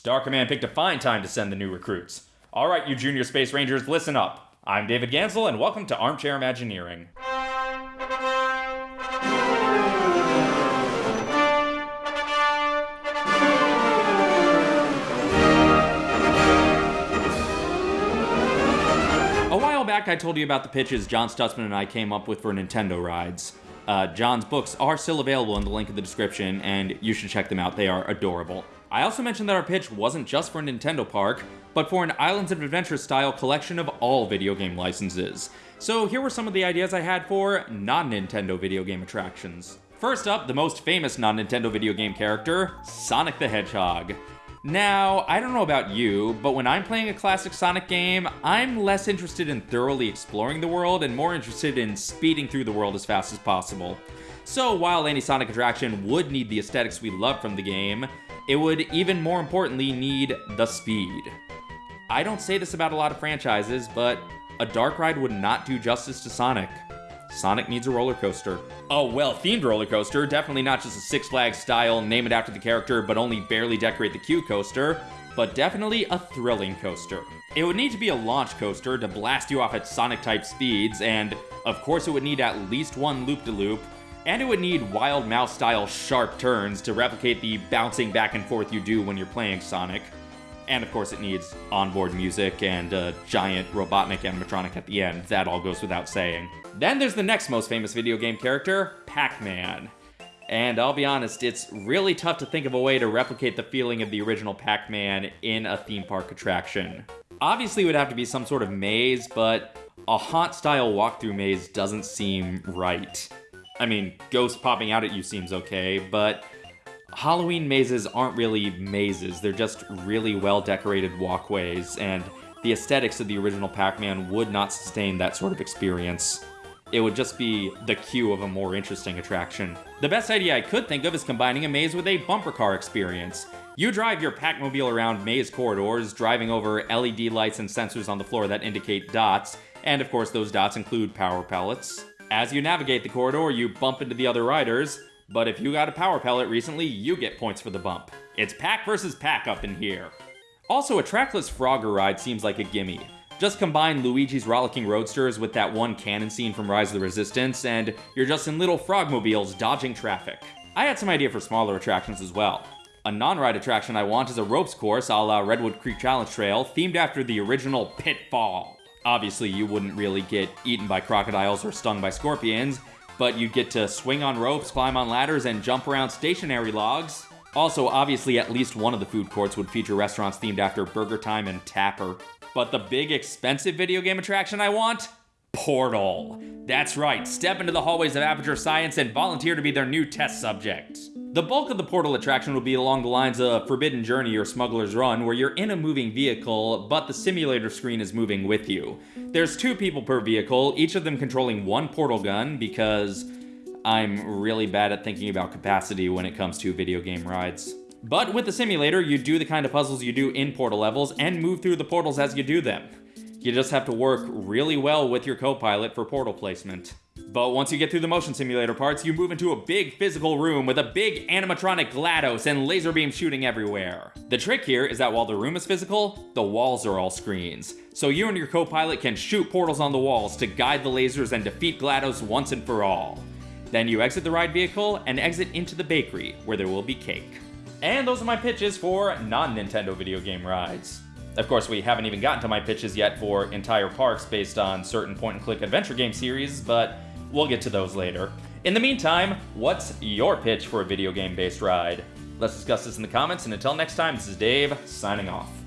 Star Command picked a fine time to send the new recruits. All right, you Junior Space Rangers, listen up. I'm David Gansel, and welcome to Armchair Imagineering. A while back, I told you about the pitches John Stutzman and I came up with for Nintendo rides. Uh, John's books are still available in the link in the description, and you should check them out. They are adorable. I also mentioned that our pitch wasn't just for a Nintendo park, but for an Islands of Adventure style collection of all video game licenses. So here were some of the ideas I had for non-Nintendo video game attractions. First up, the most famous non-Nintendo video game character, Sonic the Hedgehog. Now, I don't know about you, but when I'm playing a classic Sonic game, I'm less interested in thoroughly exploring the world and more interested in speeding through the world as fast as possible. So while any Sonic attraction would need the aesthetics we love from the game, it would even more importantly need the speed. I don't say this about a lot of franchises, but a dark ride would not do justice to Sonic. Sonic needs a roller coaster. A well-themed roller coaster, definitely not just a Six Flags style, name it after the character, but only barely decorate the queue coaster, but definitely a thrilling coaster. It would need to be a launch coaster to blast you off at Sonic-type speeds, and of course it would need at least one loop-de-loop, and it would need Wild Mouse-style sharp turns to replicate the bouncing back and forth you do when you're playing Sonic. And of course it needs onboard music and a giant Robotnik animatronic at the end, that all goes without saying. Then there's the next most famous video game character, Pac-Man. And I'll be honest, it's really tough to think of a way to replicate the feeling of the original Pac-Man in a theme park attraction. Obviously it would have to be some sort of maze, but a haunt-style walkthrough maze doesn't seem right. I mean, ghosts popping out at you seems okay, but Halloween mazes aren't really mazes, they're just really well decorated walkways, and the aesthetics of the original Pac-Man would not sustain that sort of experience. It would just be the queue of a more interesting attraction. The best idea I could think of is combining a maze with a bumper car experience. You drive your Pac-Mobile around maze corridors, driving over LED lights and sensors on the floor that indicate dots, and of course those dots include power pellets. As you navigate the corridor, you bump into the other riders, but if you got a power pellet recently, you get points for the bump. It's pack versus pack up in here. Also, a trackless Frogger ride seems like a gimme. Just combine Luigi's Rollicking Roadsters with that one cannon scene from Rise of the Resistance, and you're just in little frogmobiles dodging traffic. I had some idea for smaller attractions as well. A non-ride attraction I want is a ropes course a la Redwood Creek Challenge Trail, themed after the original Pitfall. Obviously, you wouldn't really get eaten by crocodiles or stung by scorpions, but you'd get to swing on ropes, climb on ladders, and jump around stationary logs. Also, obviously, at least one of the food courts would feature restaurants themed after Burger Time and Tapper. But the big expensive video game attraction I want? Portal. That's right, step into the hallways of Aperture Science and volunteer to be their new test subject. The bulk of the Portal attraction will be along the lines of Forbidden Journey or Smuggler's Run, where you're in a moving vehicle, but the simulator screen is moving with you. There's two people per vehicle, each of them controlling one portal gun, because I'm really bad at thinking about capacity when it comes to video game rides. But with the simulator, you do the kind of puzzles you do in Portal levels and move through the portals as you do them. You just have to work really well with your co-pilot for portal placement. But once you get through the motion simulator parts, you move into a big physical room with a big animatronic GLaDOS and laser beam shooting everywhere. The trick here is that while the room is physical, the walls are all screens. So you and your co-pilot can shoot portals on the walls to guide the lasers and defeat GLaDOS once and for all. Then you exit the ride vehicle and exit into the bakery, where there will be cake. And those are my pitches for non-Nintendo video game rides. Of course, we haven't even gotten to my pitches yet for entire parks based on certain point-and-click adventure game series, but We'll get to those later. In the meantime, what's your pitch for a video game based ride? Let's discuss this in the comments, and until next time, this is Dave, signing off.